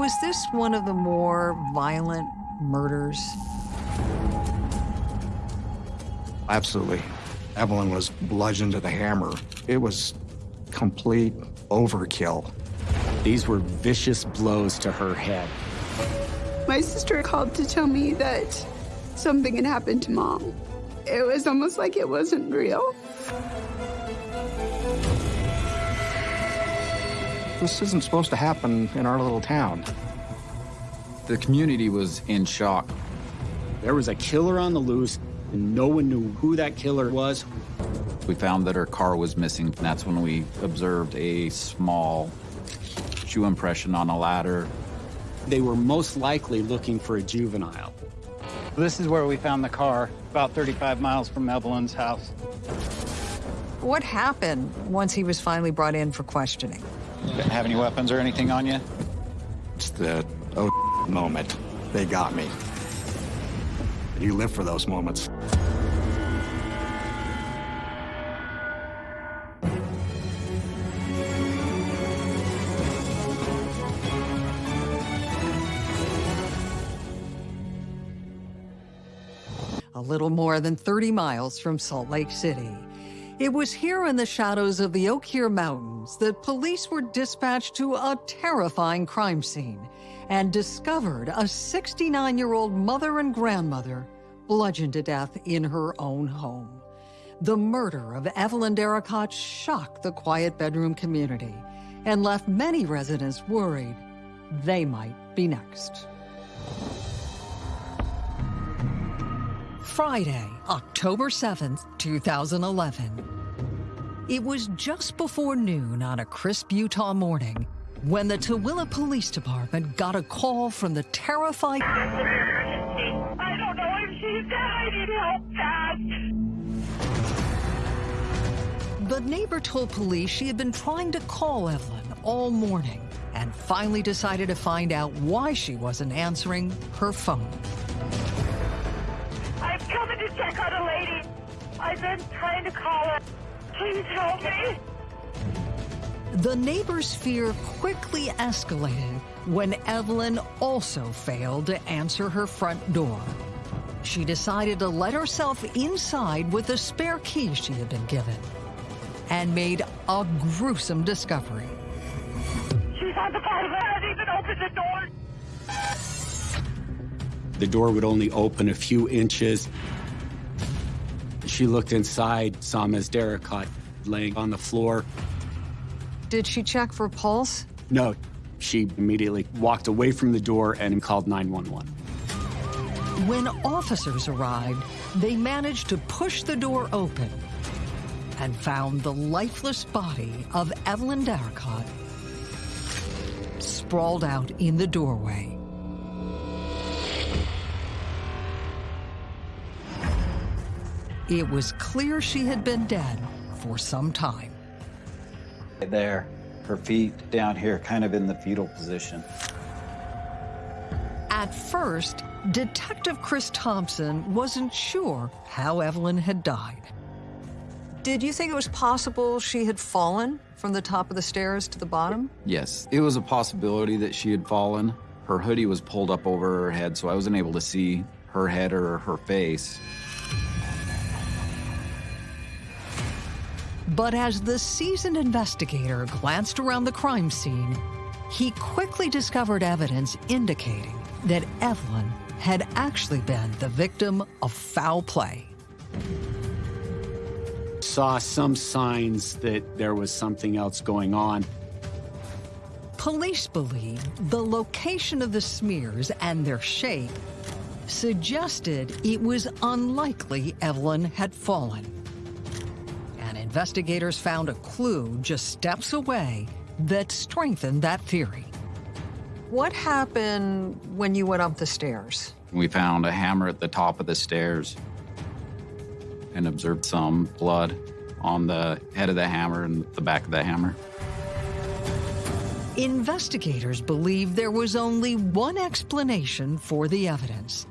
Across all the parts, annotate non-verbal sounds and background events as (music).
Was this one of the more violent murders? Absolutely. Evelyn was bludgeoned to the hammer. It was complete overkill. These were vicious blows to her head. My sister called to tell me that something had happened to mom. It was almost like it wasn't real. This isn't supposed to happen in our little town. The community was in shock. There was a killer on the loose, and no one knew who that killer was. We found that her car was missing, and that's when we observed a small shoe impression on a ladder. They were most likely looking for a juvenile. This is where we found the car, about 35 miles from Evelyn's house. What happened once he was finally brought in for questioning? Didn't have any weapons or anything on you? It's the oh (laughs) moment. They got me. You live for those moments. A little more than 30 miles from Salt Lake City. It was here in the shadows of the Hill Mountains that police were dispatched to a terrifying crime scene and discovered a 69-year-old mother and grandmother bludgeoned to death in her own home. The murder of Evelyn Darracott shocked the quiet bedroom community and left many residents worried they might be next. Friday, October 7th, 2011. It was just before noon on a crisp Utah morning when the Tooele Police Department got a call from the terrified... I don't know if. The neighbor told police she had been trying to call Evelyn all morning and finally decided to find out why she wasn't answering her phone. Coming to check on a lady. I've been trying to call her. Please help me. The neighbor's fear quickly escalated when Evelyn also failed to answer her front door. She decided to let herself inside with the spare key she had been given and made a gruesome discovery. She's on the bottom. I haven't even opened the door. The door would only open a few inches. She looked inside, saw Ms. Darracott laying on the floor. Did she check for pulse? No, she immediately walked away from the door and called 911. When officers arrived, they managed to push the door open and found the lifeless body of Evelyn Darracott sprawled out in the doorway. It was clear she had been dead for some time. There, her feet down here, kind of in the fetal position. At first, Detective Chris Thompson wasn't sure how Evelyn had died. Did you think it was possible she had fallen from the top of the stairs to the bottom? Yes, it was a possibility that she had fallen. Her hoodie was pulled up over her head, so I wasn't able to see her head or her face. But as the seasoned investigator glanced around the crime scene, he quickly discovered evidence indicating that Evelyn had actually been the victim of foul play. Saw some signs that there was something else going on. Police believe the location of the smears and their shape suggested it was unlikely Evelyn had fallen. And investigators found a clue just steps away that strengthened that theory. What happened when you went up the stairs? We found a hammer at the top of the stairs and observed some blood on the head of the hammer and the back of the hammer. Investigators believe there was only one explanation for the evidence.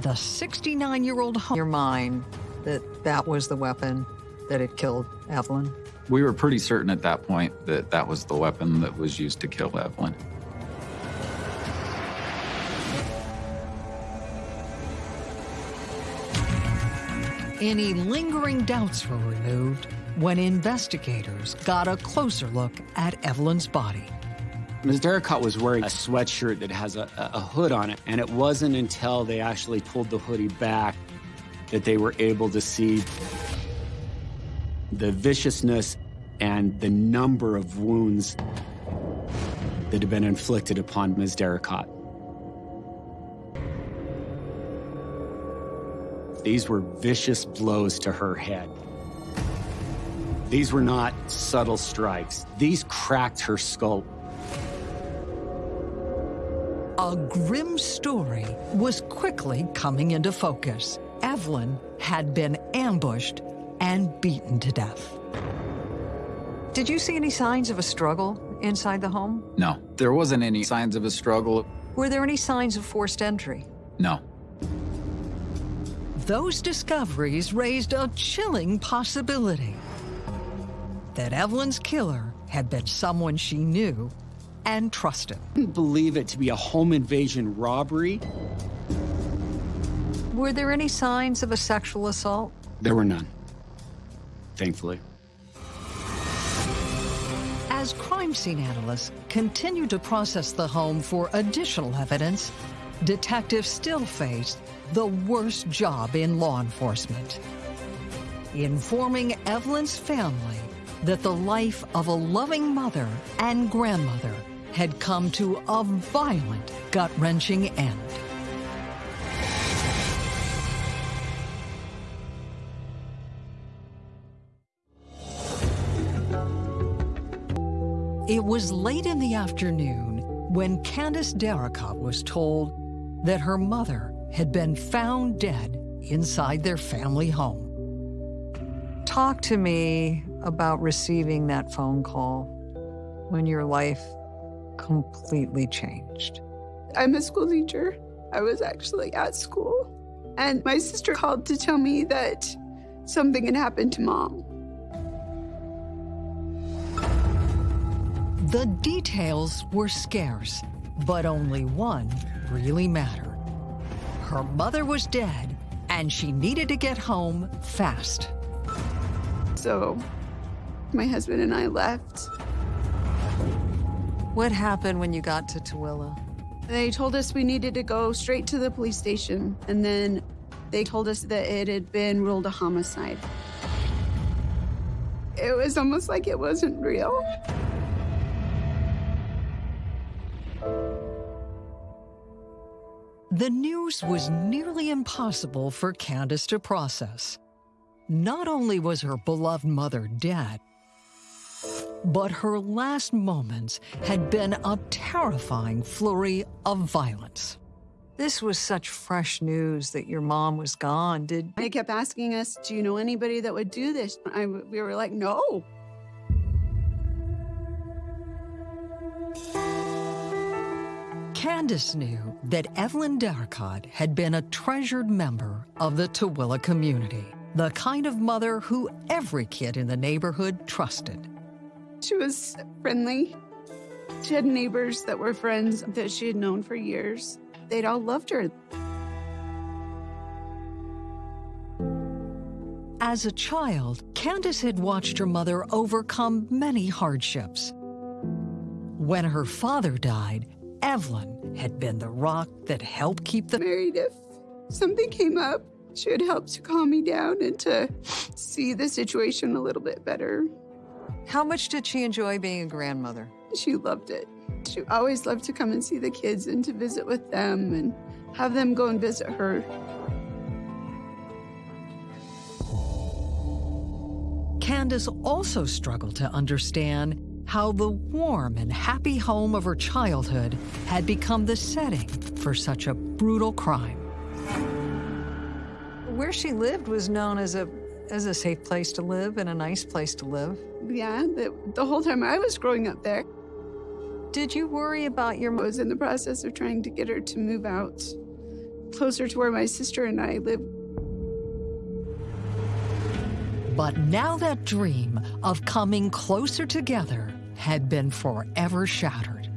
The 69-year-old your mind that that was the weapon that had killed Evelyn? We were pretty certain at that point that that was the weapon that was used to kill Evelyn. Any lingering doubts were removed when investigators got a closer look at Evelyn's body. Ms. Derricott was wearing a sweatshirt that has a, a, hood on it, and it wasn't until they actually pulled the hoodie back that they were able to see the viciousness and the number of wounds that had been inflicted upon Ms. Darracott. These were vicious blows to her head. These were not subtle strikes. These cracked her skull. A grim story was quickly coming into focus. Evelyn had been ambushed and beaten to death. Did you see any signs of a struggle inside the home? No, there wasn't any signs of a struggle. Were there any signs of forced entry? No. Those discoveries raised a chilling possibility that Evelyn's killer had been someone she knew and trusted. I didn't believe it to be a home invasion robbery. Were there any signs of a sexual assault? There were none, thankfully. As crime scene analysts continued to process the home for additional evidence, detectives still faced the worst job in law enforcement. Informing Evelyn's family that the life of a loving mother and grandmother had come to a violent, gut-wrenching end. It was late in the afternoon when Candace Darracott was told that her mother had been found dead inside their family home. Talk to me about receiving that phone call when your life completely changed. I'm a school teacher. I was actually at school. And my sister called to tell me that something had happened to mom. The details were scarce, but only one really mattered. Her mother was dead, and she needed to get home fast. So my husband and I left. What happened when you got to Tooele? They told us we needed to go straight to the police station, and then they told us that it had been ruled a homicide. It was almost like it wasn't real. The news was nearly impossible for Candace to process. Not only was her beloved mother dead, but her last moments had been a terrifying flurry of violence. This was such fresh news that your mom was gone. Did They kept asking us, Do you know anybody that would do this? I, we were like, No. Candace knew that Evelyn Darracott had been a treasured member of the Tooele community, the kind of mother who every kid in the neighborhood trusted. She was friendly. She had neighbors that were friends that she had known for years. They'd all loved her. As a child, Candace had watched her mother overcome many hardships. When her father died, Evelyn had been the rock that helped keep the Married, if something came up, she would help to calm me down and to see the situation a little bit better. How much did she enjoy being a grandmother? She loved it. She always loved to come and see the kids and to visit with them and have them go and visit her. Candace also struggled to understand how the warm and happy home of her childhood had become the setting for such a brutal crime. Where she lived was known as a as a safe place to live and a nice place to live. Yeah, the, the whole time I was growing up there, Did you worry about your mom? I was in the process of trying to get her to move out closer to where my sister and I live. But now that dream of coming closer together had been forever shattered.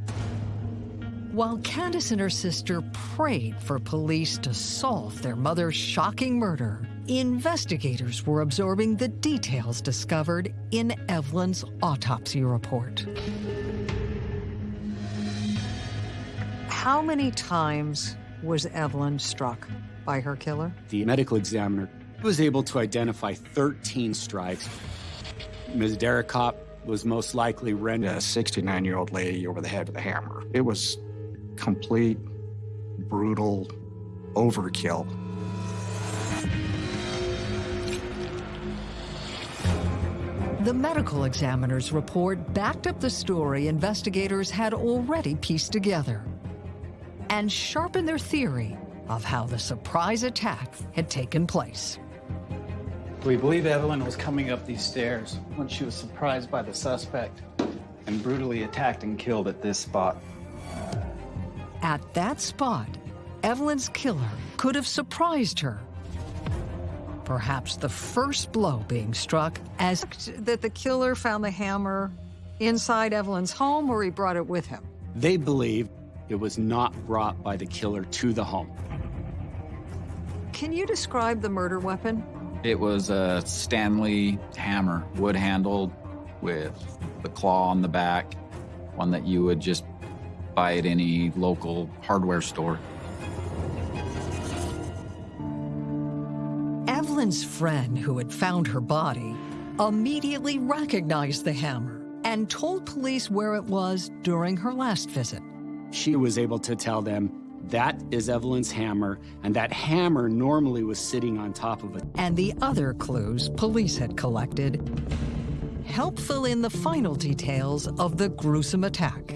While Candace and her sister prayed for police to solve their mother's shocking murder, investigators were absorbing the details discovered in Evelyn's autopsy report. How many times was Evelyn struck by her killer? The medical examiner was able to identify 13 strikes. Ms. Derricott was most likely rendered A 69 year old lady over the head with a hammer. It was complete, brutal overkill. The medical examiner's report backed up the story investigators had already pieced together and sharpened their theory of how the surprise attack had taken place. We believe Evelyn was coming up these stairs when she was surprised by the suspect and brutally attacked and killed at this spot. At that spot, Evelyn's killer could have surprised her. Perhaps the first blow being struck as that the killer found the hammer inside Evelyn's home or he brought it with him. They believe it was not brought by the killer to the home. Can you describe the murder weapon? It was a Stanley hammer, wood handled with the claw on the back, one that you would just buy at any local hardware store. Evelyn's friend who had found her body immediately recognized the hammer and told police where it was during her last visit. She was able to tell them that is Evelyn's hammer, and that hammer normally was sitting on top of it. And the other clues police had collected help fill in the final details of the gruesome attack.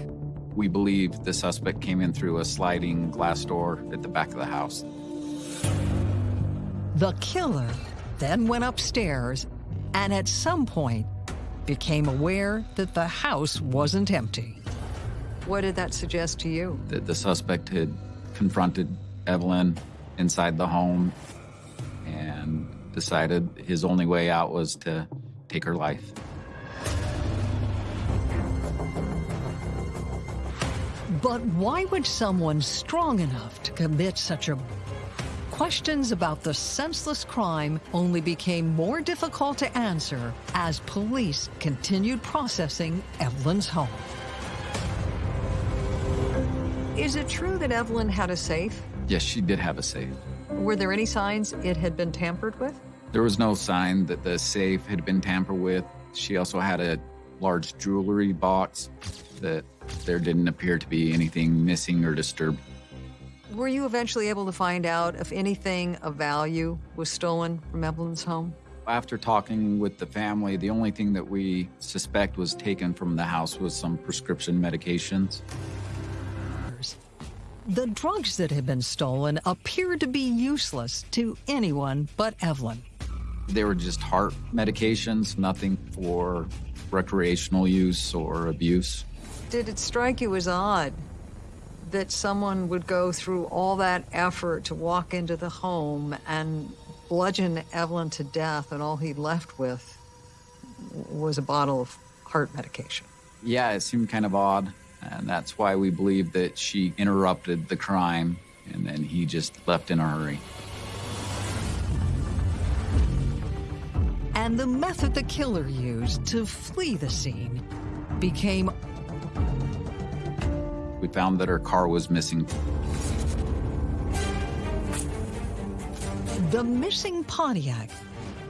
We believe the suspect came in through a sliding glass door at the back of the house. The killer then went upstairs and at some point became aware that the house wasn't empty. What did that suggest to you? That the suspect had confronted Evelyn inside the home and decided his only way out was to take her life. But why would someone strong enough to commit such a... Questions about the senseless crime only became more difficult to answer as police continued processing Evelyn's home. Is it true that Evelyn had a safe? Yes, she did have a safe. Were there any signs it had been tampered with? There was no sign that the safe had been tampered with. She also had a large jewelry box that there didn't appear to be anything missing or disturbed. Were you eventually able to find out if anything of value was stolen from Evelyn's home? After talking with the family, the only thing that we suspect was taken from the house was some prescription medications. The drugs that had been stolen appeared to be useless to anyone but Evelyn. They were just heart medications, nothing for recreational use or abuse. Did it strike you as odd that someone would go through all that effort to walk into the home and bludgeon Evelyn to death, and all he left with was a bottle of heart medication? Yeah, it seemed kind of odd, and that's why we believe that she interrupted the crime and then he just left in a hurry. And the method the killer used to flee the scene became We found that her car was missing. the missing Pontiac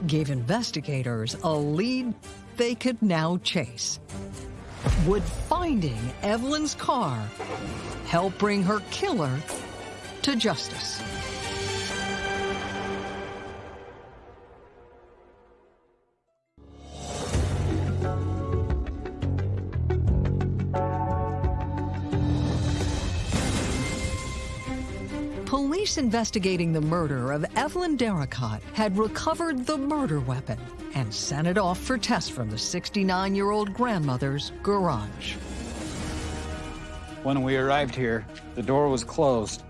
gave investigators a lead they could now chase. Would finding Evelyn's car help bring her killer to justice? Police investigating the murder of Evelyn Derricott had recovered the murder weapon and sent it off for tests from the 69-year-old grandmother's garage. When we arrived here, the door was closed.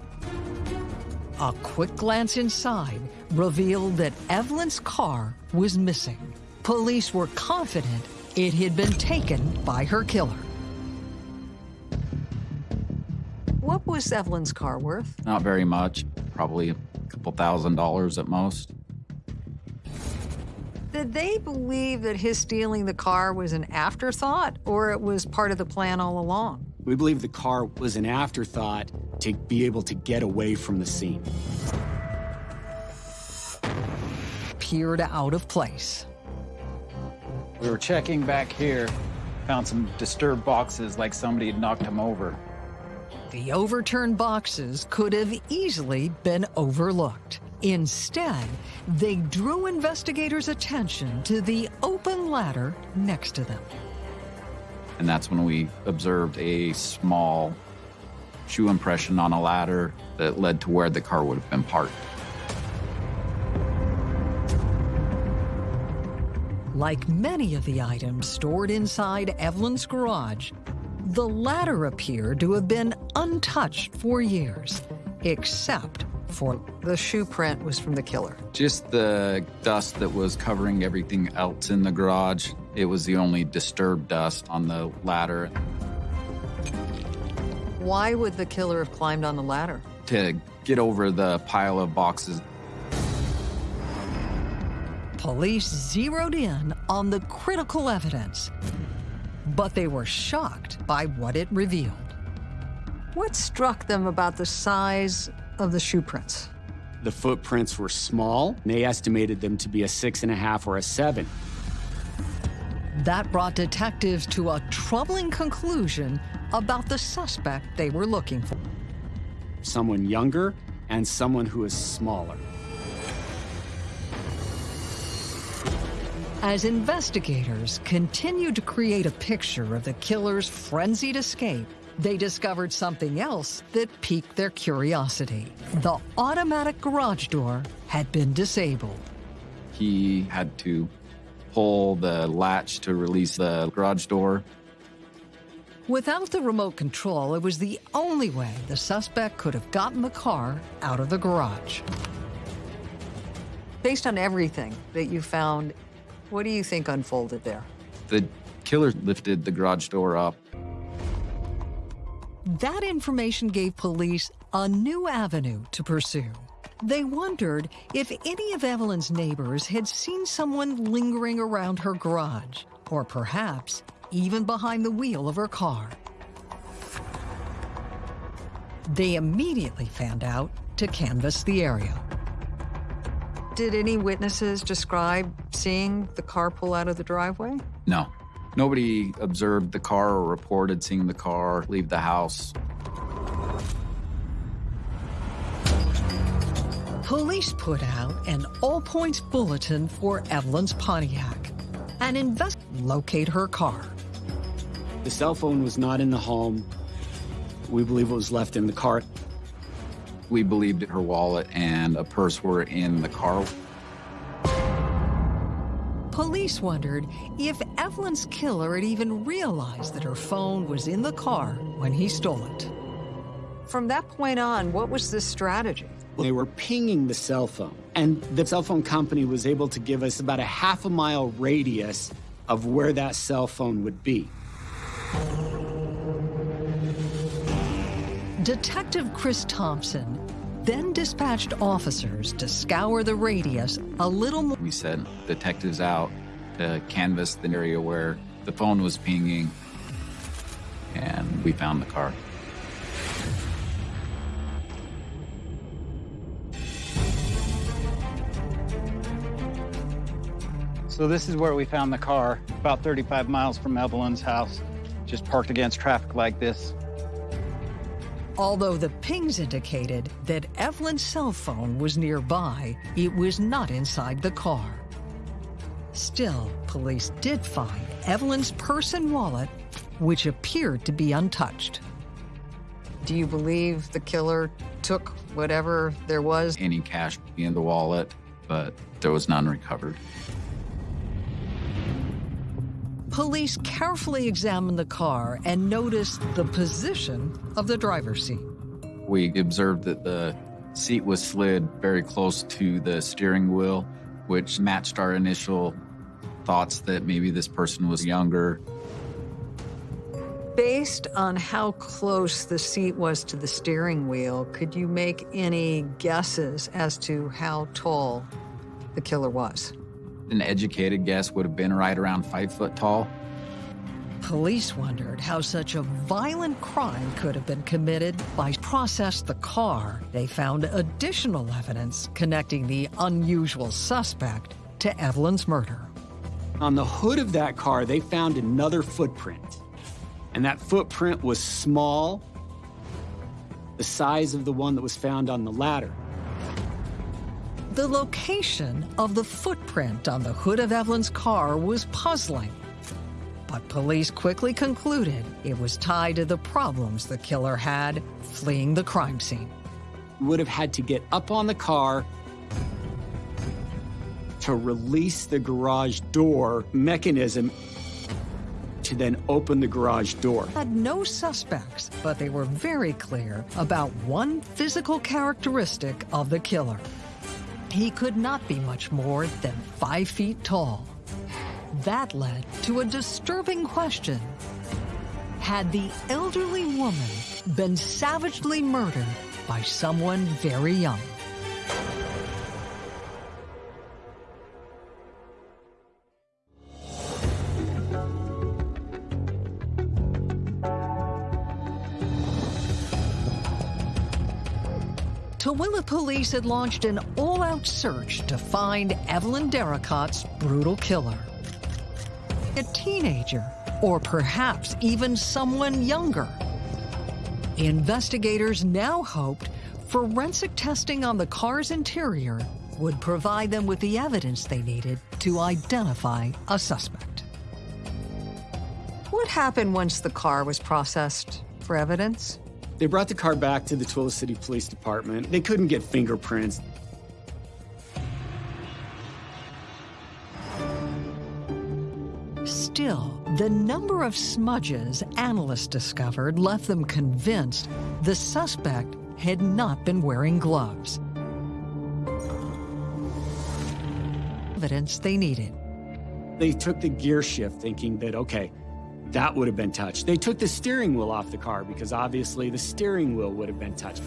A quick glance inside revealed that Evelyn's car was missing. Police were confident it had been taken by her killer. What was Evelyn's car worth? Not very much, probably a couple thousand dollars at most. Did they believe that his stealing the car was an afterthought or it was part of the plan all along? We believe the car was an afterthought to be able to get away from the scene. Appeared out of place. We were checking back here, found some disturbed boxes like somebody had knocked them over. The overturned boxes could have easily been overlooked. Instead, they drew investigators' attention to the open ladder next to them. And that's when we observed a small shoe impression on a ladder that led to where the car would have been parked. Like many of the items stored inside Evelyn's garage, the ladder appeared to have been untouched for years, except for the shoe print was from the killer. Just the dust that was covering everything else in the garage. It was the only disturbed dust on the ladder. Why would the killer have climbed on the ladder? To get over the pile of boxes, Police zeroed in on the critical evidence, but they were shocked by what it revealed. What struck them about the size of the shoe prints? The footprints were small. They estimated them to be a six and a half or a seven. That brought detectives to a troubling conclusion about the suspect they were looking for. Someone younger and someone who is smaller. As investigators continued to create a picture of the killer's frenzied escape, they discovered something else that piqued their curiosity. The automatic garage door had been disabled. he had to pull the latch to release the garage door. Without the remote control, it was the only way the suspect could have gotten the car out of the garage. Based on everything that you found, what do you think unfolded there? The killer lifted the garage door up That information gave police a new avenue to pursue. They wondered if any of Evelyn's neighbors had seen someone lingering around her garage, or perhaps even behind the wheel of her car. They immediately found out to canvass the area. Did any witnesses describe seeing the car pull out of the driveway? No. Nobody observed the car or reported seeing the car leave the house. Police put out an all points bulletin for Evelyn's Pontiac and invest locate her car. The cell phone was not in the home. We believe it was left in the car. We believed her wallet and a purse were in the car. Police wondered if Evelyn's killer had even realized that her phone was in the car when he stole it. From that point on, what was the strategy? They were pinging the cell phone, and the cell phone company was able to give us about a half a mile radius of where that cell phone would be. Detective Chris Thompson then dispatched officers to scour the radius a little more. We sent detectives out to canvass the area where the phone was pinging, and we found the car. So this is where we found the car, about 35 miles from Evelyn's house, just parked against traffic like this. Although the pings indicated that Evelyn's cell phone was nearby, it was not inside the car. Still, police did find Evelyn's purse and wallet, which appeared to be untouched. Do you believe the killer took whatever there was? Any cash in the wallet, but there was none recovered. Police carefully examined the car and noticed the position of the driver's seat. We observed that the seat was slid very close to the steering wheel, which matched our initial thoughts that maybe this person was younger. Based on how close the seat was to the steering wheel, could you make any guesses as to how tall the killer was? An educated guess would have been right around five foot tall. Police wondered how such a violent crime could have been committed by processed the car. They found additional evidence connecting the unusual suspect to Evelyn's murder. On the hood of that car, they found another footprint. And that footprint was small, the size of the one that was found on the ladder. The location of the footprint on the hood of Evelyn's car was puzzling. But police quickly concluded it was tied to the problems the killer had fleeing the crime scene. Would have had to get up on the car to release the garage door mechanism to then open the garage door. Had no suspects, but they were very clear about one physical characteristic of the killer. He could not be much more than five feet tall. That led to a disturbing question. Had the elderly woman been savagely murdered by someone very young? Tooele police had launched an all-out search to find Evelyn Derricott's brutal killer. A teenager, or perhaps even someone younger. Investigators now hoped forensic testing on the car's interior would provide them with the evidence they needed to identify a suspect. What happened once the car was processed for evidence? They brought the car back to the Tooele City Police Department. They couldn't get fingerprints. Still, the number of smudges analysts discovered left them convinced the suspect had not been wearing gloves. Evidence they needed. They took the gear shift thinking that, okay, that would have been touched. They took the steering wheel off the car because obviously the steering wheel would have been touched.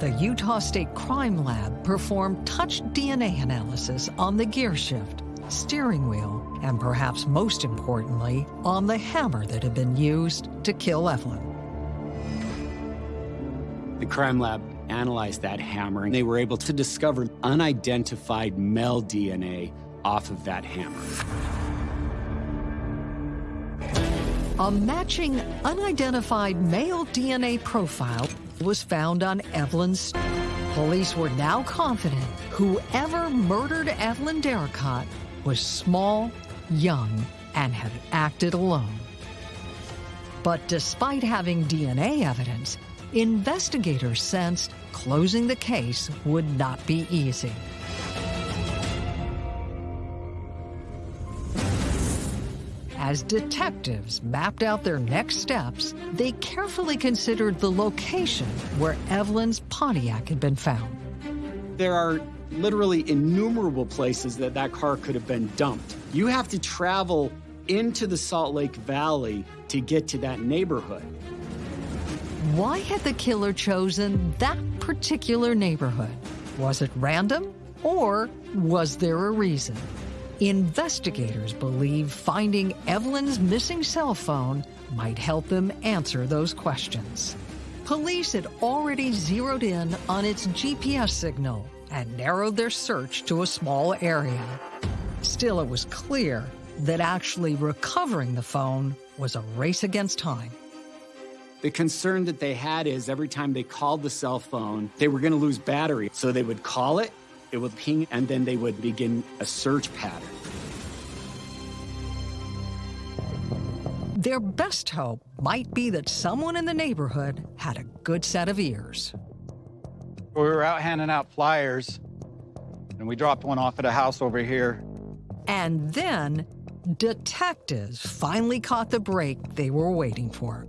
The Utah State Crime Lab performed touch DNA analysis on the gear shift, steering wheel, and perhaps most importantly, on the hammer that had been used to kill Evelyn. The crime lab analyzed that hammer and they were able to discover unidentified male DNA off of that hammer. A matching unidentified male DNA profile was found on Evelyn's. Police were now confident whoever murdered Evelyn Derricott was small, young, and had acted alone. But despite having DNA evidence, investigators sensed closing the case would not be easy. As detectives mapped out their next steps, they carefully considered the location where Evelyn's Pontiac had been found. There are literally innumerable places that that car could have been dumped. You have to travel into the Salt Lake Valley to get to that neighborhood. Why had the killer chosen that particular neighborhood? Was it random or was there a reason? Investigators believe finding Evelyn's missing cell phone might help them answer those questions. Police had already zeroed in on its GPS signal and narrowed their search to a small area. Still, it was clear that actually recovering the phone was a race against time. The concern that they had is every time they called the cell phone, they were going to lose battery. So they would call it, it would ping, and then they would begin a search pattern. Their best hope might be that someone in the neighborhood had a good set of ears. We were out handing out flyers, and we dropped one off at a house over here. And then detectives finally caught the break they were waiting for.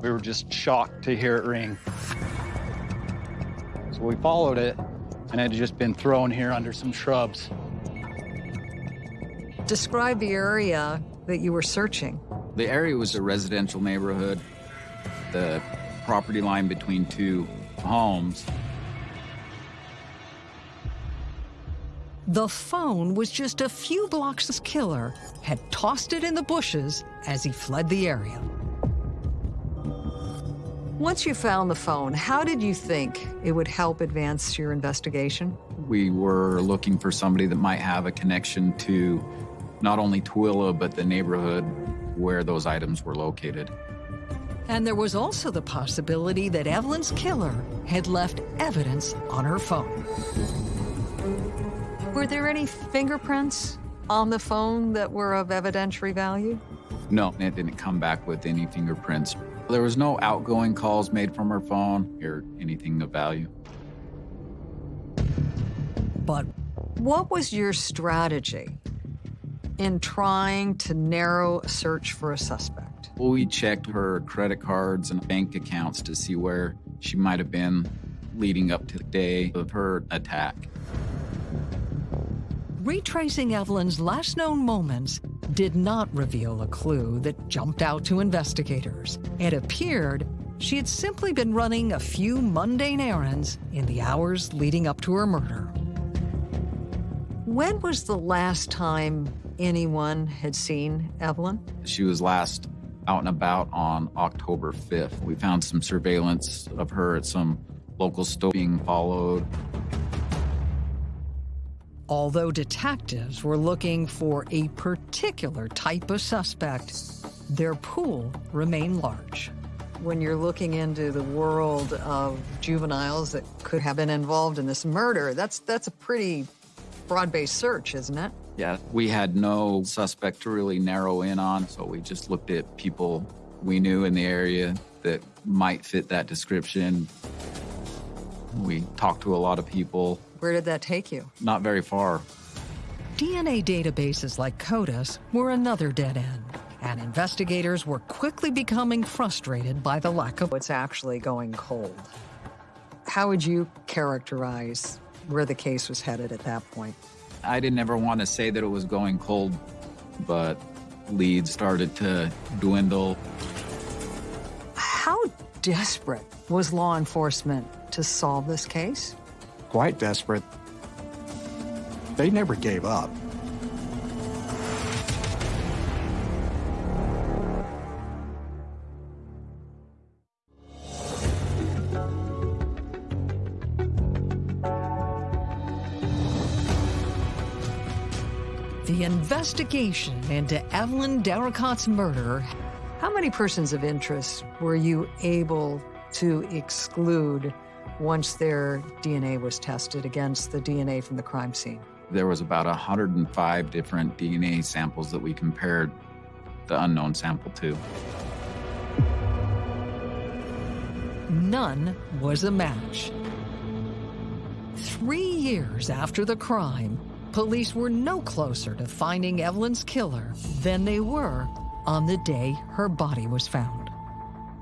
We were just shocked to hear it ring. So we followed it, and had just been thrown here under some shrubs. Describe the area that you were searching. The area was a residential neighborhood. The property line between two homes. The phone was just a few blocks. His killer had tossed it in the bushes as he fled the area. Once you found the phone, how did you think it would help advance your investigation? We were looking for somebody that might have a connection to not only Tooele, but the neighborhood where those items were located. And there was also the possibility that Evelyn's killer had left evidence on her phone. Were there any fingerprints on the phone that were of evidentiary value? No, it didn't come back with any fingerprints. There was no outgoing calls made from her phone or anything of value. But what was your strategy in trying to narrow a search for a suspect? Well, we checked her credit cards and bank accounts to see where she might have been leading up to the day of her attack. Retracing Evelyn's last known moments did not reveal a clue that jumped out to investigators. It appeared she had simply been running a few mundane errands in the hours leading up to her murder. When was the last time anyone had seen Evelyn? She was last out and about on October 5th. We found some surveillance of her at some local store being followed. Although detectives were looking for a particular type of suspect, their pool remained large. When you're looking into the world of juveniles that could have been involved in this murder, that's that's a pretty broad-based search, isn't it? Yeah, we had no suspect to really narrow in on, so we just looked at people we knew in the area that might fit that description. We talked to a lot of people. Where did that take you? Not very far. DNA databases like CODIS were another dead end, and investigators were quickly becoming frustrated by the lack of what's actually going cold. How would you characterize where the case was headed at that point? I didn't ever want to say that it was going cold, but leads started to dwindle. How desperate was law enforcement to solve this case? Quite desperate. They never gave up. The investigation into Evelyn Dericott's murder. How many persons of interest were you able to exclude once their DNA was tested against the DNA from the crime scene? There was about 105 different DNA samples that we compared the unknown sample to. None was a match. Three years after the crime, police were no closer to finding Evelyn's killer than they were on the day her body was found.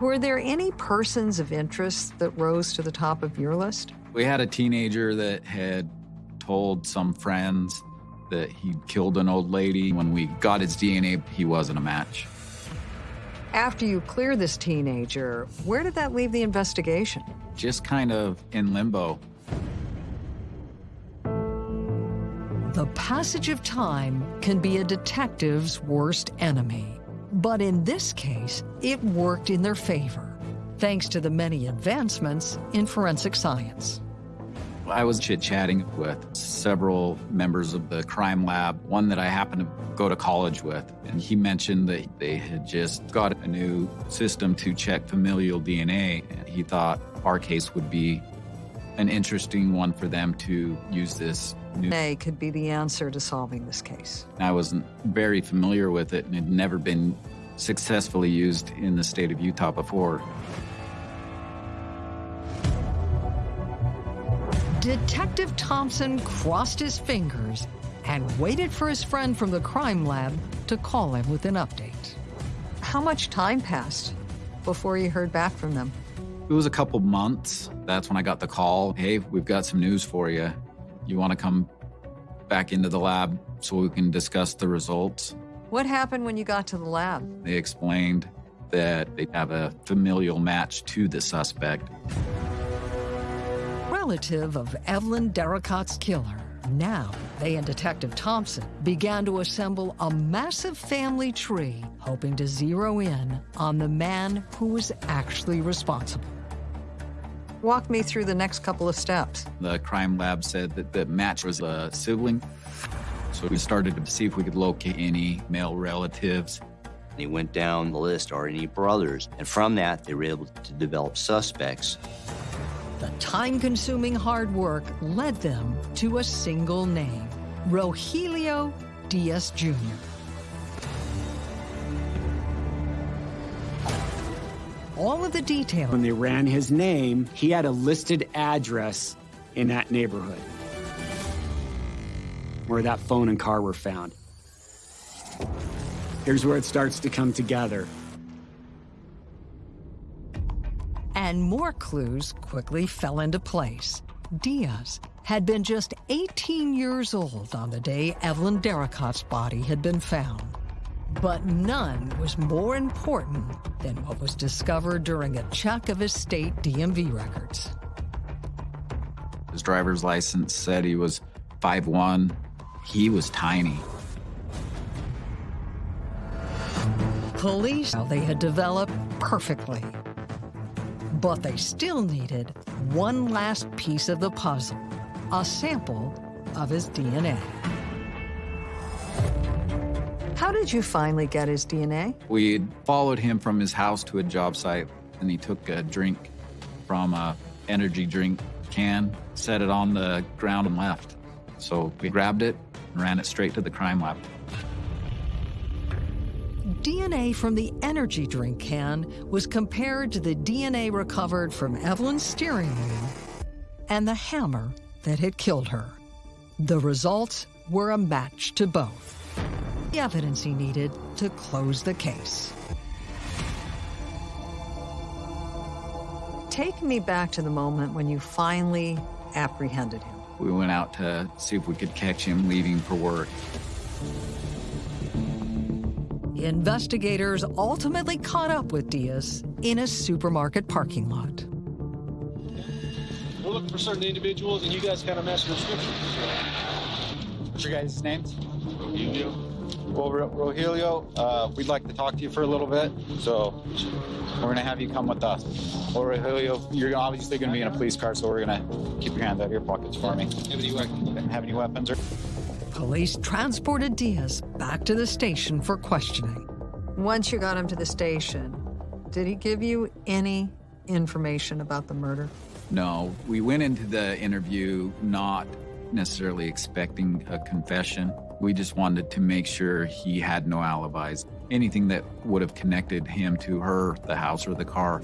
Were there any persons of interest that rose to the top of your list? We had a teenager that had told some friends that he'd killed an old lady. When we got his DNA, he wasn't a match. After you clear this teenager, where did that leave the investigation? Just kind of in limbo. The passage of time can be a detective's worst enemy. But in this case, it worked in their favor, thanks to the many advancements in forensic science. I was chit chatting with several members of the crime lab, one that I happened to go to college with. And he mentioned that they had just got a new system to check familial DNA. And he thought our case would be an interesting one for them to use this new. A could be the answer to solving this case. I wasn't very familiar with it and had never been successfully used in the state of Utah before. Detective Thompson crossed his fingers and waited for his friend from the crime lab to call him with an update. How much time passed before you heard back from them? It was a couple months. That's when I got the call. Hey, we've got some news for you. You want to come back into the lab so we can discuss the results? What happened when you got to the lab? They explained that they have a familial match to the suspect. Relative of Evelyn Derricott's killer. Now, they and Detective Thompson began to assemble a massive family tree, hoping to zero in on the man who was actually responsible. Walk me through the next couple of steps. The crime lab said that the match was a sibling. So we started to see if we could locate any male relatives. They went down the list, are any brothers? And from that, they were able to develop suspects. The time-consuming hard work led them to a single name, Rogelio Diaz Jr. All of the details When they ran his name, he had a listed address in that neighborhood where that phone and car were found. Here's where it starts to come together. and more clues quickly fell into place. Diaz had been just 18 years old on the day Evelyn Derricott's body had been found. But none was more important than what was discovered during a check of his state DMV records. His driver's license said he was 5'1". He was tiny. Police they had developed perfectly. But they still needed one last piece of the puzzle, a sample of his DNA. How did you finally get his DNA? We followed him from his house to a job site, and he took a drink from a energy drink can, set it on the ground, and left. So we grabbed it and ran it straight to the crime lab. DNA from the energy drink can was compared to the DNA recovered from Evelyn's steering wheel and the hammer that had killed her. The results were a match to both. The evidence he needed to close the case. Take me back to the moment when you finally apprehended him. We went out to see if we could catch him leaving for work. Investigators ultimately caught up with Diaz in a supermarket parking lot. We're looking for certain individuals, and you guys kind of match the description. What's your guys' names? Rogelio. Well, Ro- Rogelio, uh, we'd like to talk to you for a little bit, so we're gonna have you come with us. Well, Rogelio, you're obviously gonna be in a police car, so we're gonna keep your hands out of your pockets for me. Have any weapons? Have any weapons? Or- Police transported Diaz back to the station for questioning. Once you got him to the station, did he give you any information about the murder? No, we went into the interview not necessarily expecting a confession. We just wanted to make sure he had no alibis. Anything that would have connected him to her, the house, or the car.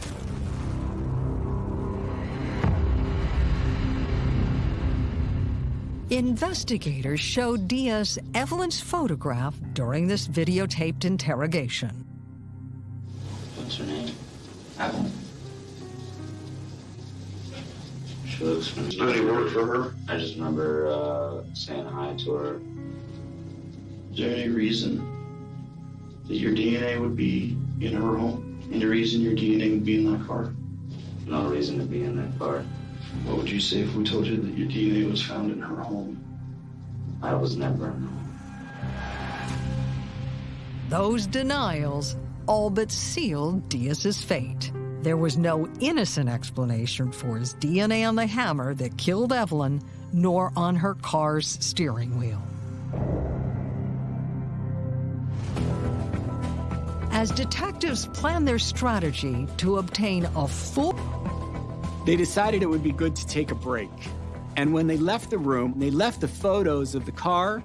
Investigators showed Diaz Evelyn's photograph during this videotaped interrogation. What's her name? Evelyn. She looks familiar. Does he work for her? I just remember uh, saying hi to her. Is there any reason that your DNA would be in her home? Any reason your DNA would be in that car? No reason to be in that car. What would you say if we told you that your DNA was found in her home? I was never in her home. Those denials all but sealed Diaz's fate. There was no innocent explanation for his DNA on the hammer that killed Evelyn, nor on her car's steering wheel. As detectives plan their strategy to obtain a full They decided it would be good to take a break. And when they left the room, they left the photos of the car,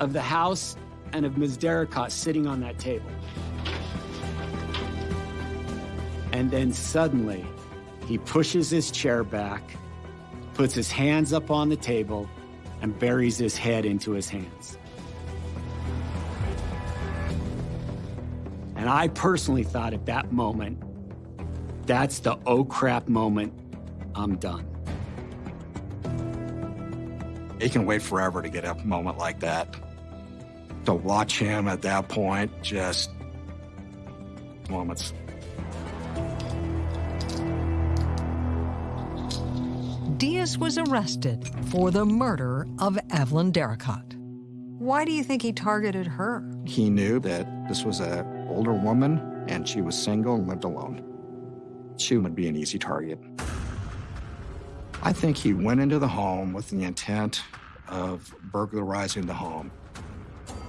of the house, and of Ms. Derricott sitting on that table. And then suddenly, he pushes his chair back, puts his hands up on the table, and buries his head into his hands. And I personally thought at that moment, that's the oh crap moment. I'm done. It can wait forever to get a moment like that. To watch him at that point, just moments. Diaz was arrested for the murder of Evelyn Derricott. Why do you think he targeted her? He knew that this was an older woman and she was single and lived alone. She would be an easy target. I think he went into the home with the intent of burglarizing the home.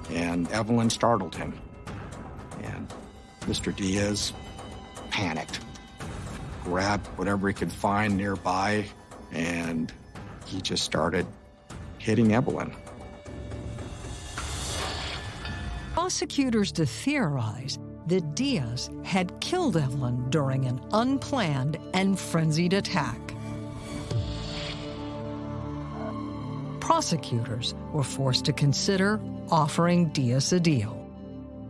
And Evelyn startled him. And Mr. Diaz panicked, grabbed whatever he could find nearby, and he just started hitting Evelyn. Prosecutors to theorize that Diaz had killed Evelyn during an unplanned and frenzied attack. Prosecutors were forced to consider offering Diaz a deal.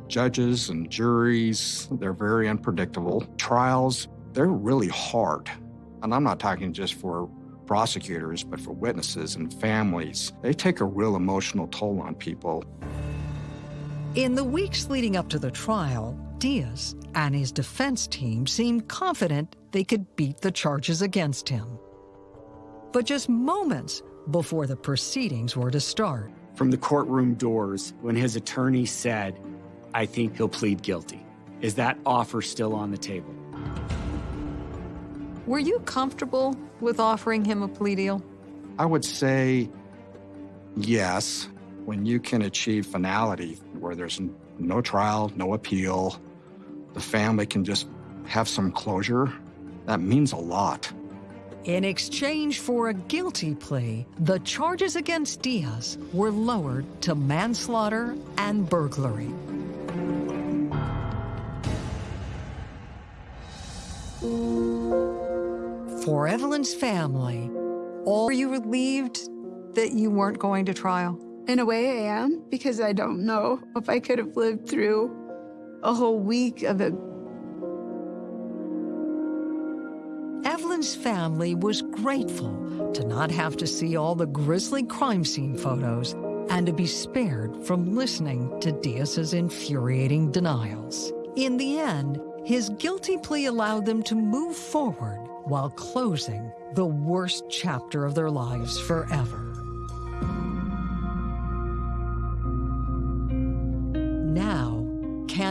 Judges and juries, they're very unpredictable. Trials, they're really hard. And I'm not talking just for prosecutors, but for witnesses and families. They take a real emotional toll on people. In the weeks leading up to the trial, Diaz and his defense team seemed confident they could beat the charges against him. But just moments before the proceedings were to start, From the courtroom doors, when his attorney said, I think he'll plead guilty, is that offer still on the table? were you comfortable with offering him a plea deal? I would say yes, when you can achieve finality where there's no trial, no appeal, the family can just have some closure, that means a lot. In exchange for a guilty plea, the charges against Diaz were lowered to manslaughter and burglary. For Evelyn's family, are you relieved that you weren't going to trial? In a way, I am, because I don't know if I could have lived through a whole week of it. Evelyn's family was grateful to not have to see all the grisly crime scene photos and to be spared from listening to Diaz's infuriating denials. In the end, his guilty plea allowed them to move forward while closing the worst chapter of their lives forever.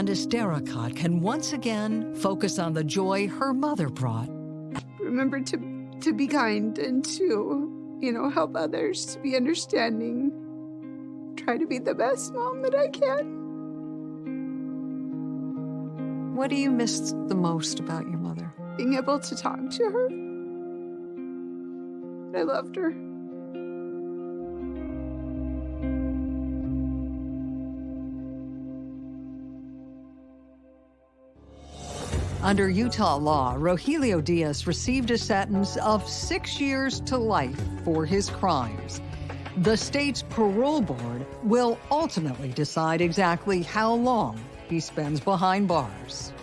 Candace Derricott can once again focus on the joy her mother brought Remember to to be kind and to, you know, help others, to be understanding. Try to be the best mom that I can. What do you miss the most about your mother? Being able to talk to her. I loved her. Under Utah law, Rogelio Diaz received a sentence of six years to life for his crimes. The state's parole board will ultimately decide exactly how long he spends behind bars.